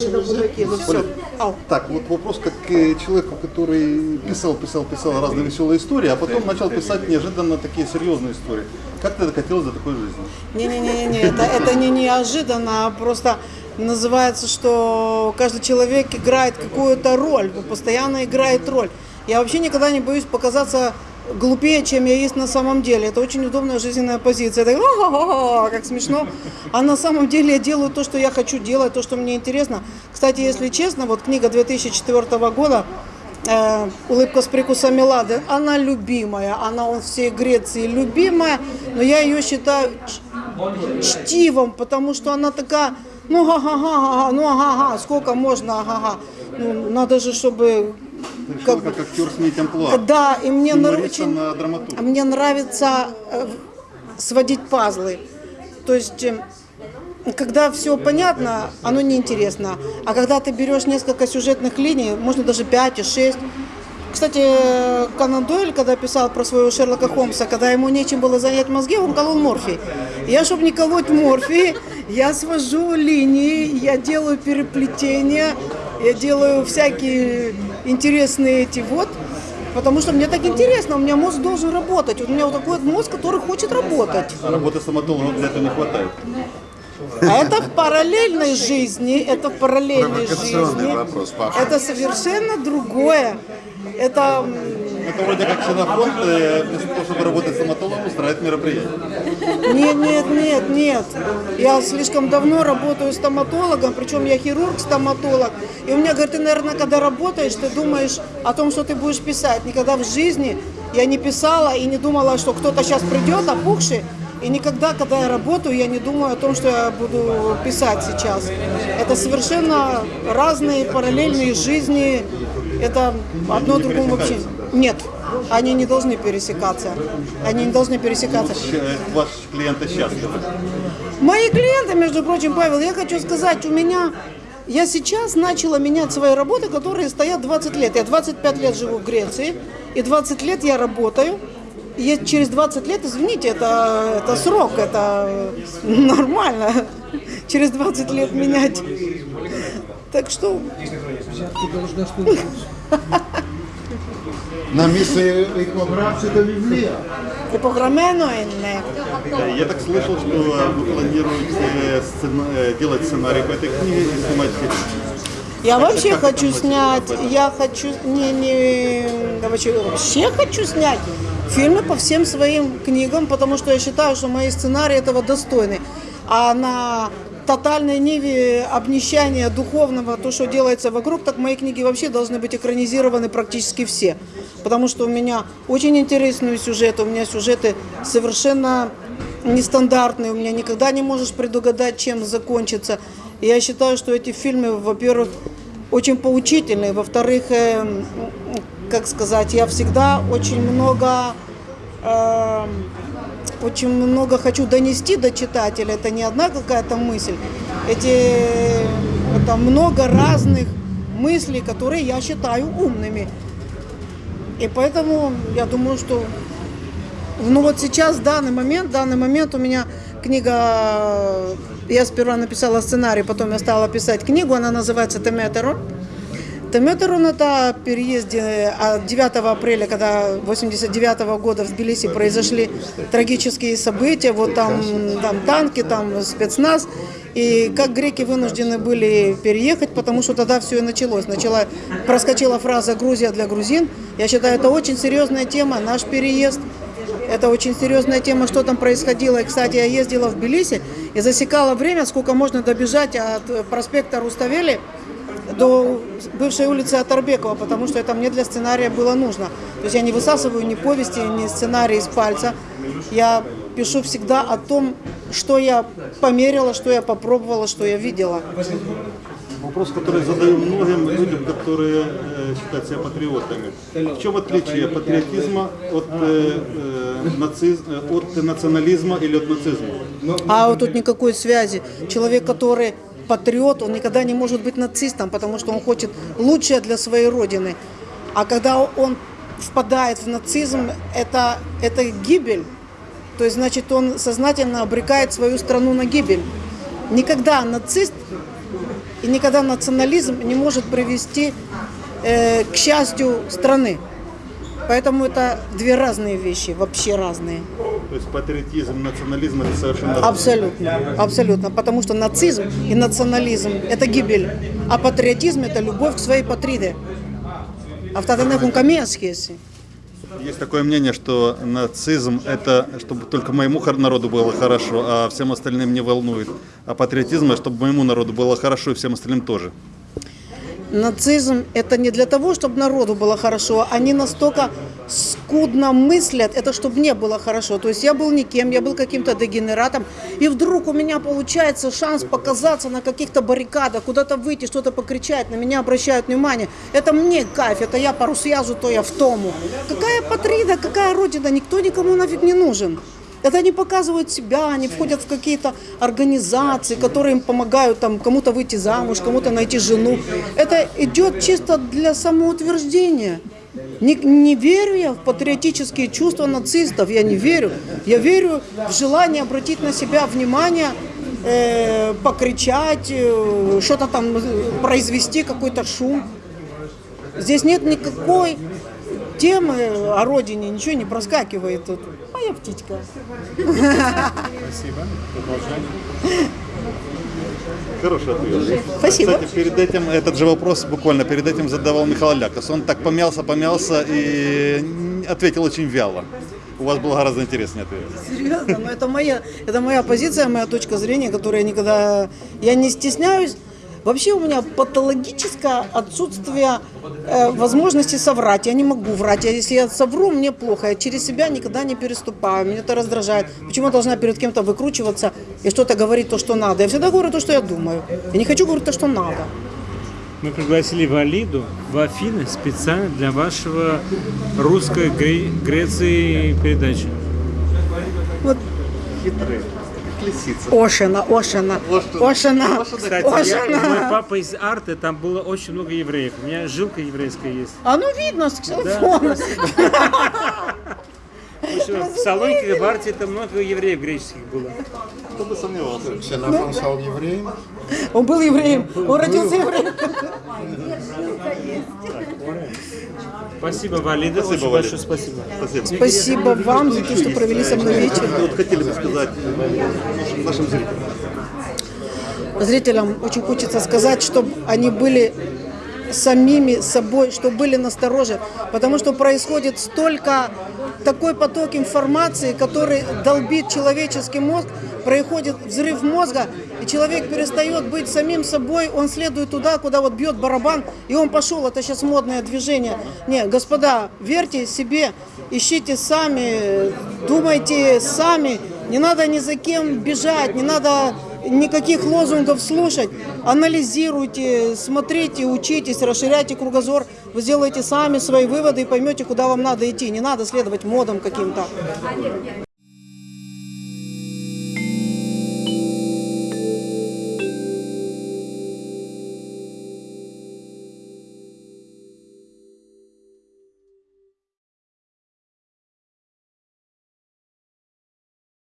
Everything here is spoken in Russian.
Ну. Так, вот вопрос как к человеку, который писал, писал, писал разные веселые истории, а потом начал писать неожиданно такие серьезные истории. Как ты докатилась до такой жизни? Не-не-не, это, это не неожиданно, а просто называется, что каждый человек играет какую-то роль, постоянно играет роль. Я вообще никогда не боюсь показаться глупее, чем я есть на самом деле. Это очень удобная жизненная позиция. Это «Ха-ха-ха», как смешно. А на самом деле я делаю то, что я хочу делать, то, что мне интересно. Кстати, если честно, вот книга 2004 года э, «Улыбка с прикусом Мелады», она любимая, она у всей Греции любимая, но я ее считаю чтивом, потому что она такая, ну ага-га, ну ага-га, сколько можно ага-га. Ну, надо же, чтобы Как как, актер амплуа. да, и мне Юмориста очень, на драматурга. мне нравится э, сводить пазлы. То есть, э, когда все понятно, оно неинтересно. А когда ты берешь несколько сюжетных линий, можно даже 5 и 6. Кстати, э, Конан Дойль, когда писал про своего Шерлока Холмса, когда ему нечем было занять мозги, он колол морфий. Я, чтобы не колоть морфий, я свожу линии, я делаю переплетения, я делаю всякие интересные эти вот, потому что мне так интересно, у меня мозг должен работать. Вот у меня вот такой вот мозг, который хочет работать. А работы стоматологом для этого не хватает. А это в параллельной жизни, это в параллельной жизни. вопрос, Паша. Это совершенно другое. Это Это вроде как ксенофонд, вместо того, чтобы работать стоматологом, устраивает мероприятие. Нет, нет, нет, нет. Я слишком давно работаю стоматологом, причем я хирург-стоматолог. И у меня, говорит, ты, наверное, когда работаешь, ты думаешь о том, что ты будешь писать. Никогда в жизни я не писала и не думала, что кто-то сейчас придет, опухший. И никогда, когда я работаю, я не думаю о том, что я буду писать сейчас. Это совершенно разные параллельные жизни. Это одно другому вообще... Нет, они не должны пересекаться. Они не должны пересекаться. Щ- Ваши клиенты счастливы. Мои клиенты, между прочим, Павел, я хочу сказать, у меня... Я сейчас начала менять свои работы, которые стоят 20 лет. Я 25 лет живу в Греции, и 20 лет я работаю. И через 20 лет, извините, это, это срок, это нормально Через 20 лет менять. Так что На місце іконографії до Біблія. епограмено і не. Э, Я так слышал, что э, вы планируете сцена- э, делать сценарий по этой книге и снимать фильм. Я вообще как хочу это снять, мотивирует? я хочу, не, не, я вообще, вообще хочу снять фильмы по всем своим книгам, потому что я считаю, что мои сценарии этого достойны. А на тотальной ниве обнищания духовного, то, что делается вокруг, так мои книги вообще должны быть экранизированы практически все. Потому что у меня очень интересные сюжеты, у меня сюжеты совершенно нестандартные, у меня никогда не можешь предугадать, чем закончится. Я считаю, что эти фильмы, во-первых, очень поучительные, во-вторых, э, как сказать, я всегда очень много э, очень много хочу донести до читателя. Это не одна какая-то мысль. Эти это много разных мыслей, которые я считаю умными. И поэтому я думаю, что ну вот сейчас, в данный момент, в данный момент у меня книга, я сперва написала сценарий, потом я стала писать книгу, она называется «Теметерон». Теметерон – это переезде а 9 апреля, когда 89 года в Тбилиси произошли трагические события, вот там, там танки, там спецназ, и как греки вынуждены были переехать, потому что тогда все и началось. Начала, проскочила фраза «Грузия для грузин». Я считаю, это очень серьезная тема, наш переезд. Это очень серьезная тема, что там происходило. И, кстати, я ездила в Тбилиси и засекала время, сколько можно добежать от проспекта Руставели до бывшей улицы Атарбекова, потому что это мне для сценария было нужно. То есть я не высасываю ни повести, ни сценарий из пальца. Я пишу всегда о том, что я померила, что я попробовала, что я видела. Вопрос, который задаю многим людям, которые э, считают себя патриотами. В чем отличие патриотизма от, э, э, нациз- э, от национализма или от нацизма? А вот тут никакой связи. Человек, который патриот, он никогда не может быть нацистом, потому что он хочет лучшее для своей родины. А когда он впадает в нацизм, это, это гибель. То есть, значит, он сознательно обрекает свою страну на гибель. Никогда нацист И никогда национализм не может привести э, к счастью страны. Поэтому это две разные вещи, вообще разные. То есть патриотизм, национализм это совершенно... Абсолютно, абсолютно. Потому что нацизм и национализм – это гибель. А патриотизм – это любовь к своей патриде. А в Татанехун Камеасхеси. Есть такое мнение, что нацизм – это чтобы только моему народу было хорошо, а всем остальным не волнует. А патриотизм – чтобы моему народу было хорошо и всем остальным тоже. Нацизм – это не для того, чтобы народу было хорошо. Они настолько скудно мыслят, это чтобы мне было хорошо. То есть я был никем, я был каким-то дегенератом, и вдруг у меня получается шанс показаться на каких-то баррикадах, куда-то выйти, что-то покричать, на меня обращают внимание. Это мне кайф, это я пару связу, то я в тому. Какая патрида, какая родина, никто никому нафиг не нужен. Это они показывают себя, они входят в какие-то организации, которые им помогают там кому-то выйти замуж, кому-то найти жену. Это идет чисто для самоутверждения. Не, не верю я в патриотические чувства нацистов, я не верю. Я верю в желание обратить на себя внимание, э, покричать, э, что-то там э, произвести, какой-то шум. Здесь нет никакой темы о родине, ничего не проскакивает тут. Моя птичка. Спасибо. Продолжаем. Хороший ответ. Спасибо. Кстати, перед этим, этот же вопрос буквально перед этим задавал Михаил Лякос. Он так помялся, помялся и ответил очень вяло. У вас был гораздо интереснее ответ. Серьезно, но это моя, это моя позиция, моя точка зрения, которую я никогда, я не стесняюсь. Вообще у меня патологическое отсутствие э, возможности соврать. Я не могу врать. Я, если я совру, мне плохо. Я через себя никогда не переступаю. Меня это раздражает. Почему я должна перед кем-то выкручиваться и что-то говорить то, что надо? Я всегда говорю то, что я думаю. Я не хочу говорить то, что надо. Мы пригласили Валиду в Афины специально для вашего русской Гре- Греции передачи. Вот Хитрый. Лисица. Ошина, Ошина, Ошина, Кстати, я- мой Ошина. папа из арты, там было очень много евреев. У меня жилка еврейская есть. А ну видно с ксилофона. В Салонике, в арте, там много евреев греческих было. Кто бы сомневался. Ксенофон стал евреем. Он был евреем, он родился евреем. Спасибо, Валида. Спасибо, очень Валида. большое спасибо. Спасибо. Спасибо вам за то, что провели со мной вечер. Вот хотели бы сказать нашим, нашим зрителям. Зрителям очень хочется сказать, чтобы они были самими собой, чтобы были настороже, потому что происходит столько такой поток информации, который долбит человеческий мозг, происходит взрыв мозга, человек перестает быть самим собой, он следует туда, куда вот бьет барабан, и он пошел, это сейчас модное движение. Не, господа, верьте себе, ищите сами, думайте сами, не надо ни за кем бежать, не надо никаких лозунгов слушать. Анализируйте, смотрите, учитесь, расширяйте кругозор. Вы сделаете сами свои выводы и поймете, куда вам надо идти. Не надо следовать модам каким-то.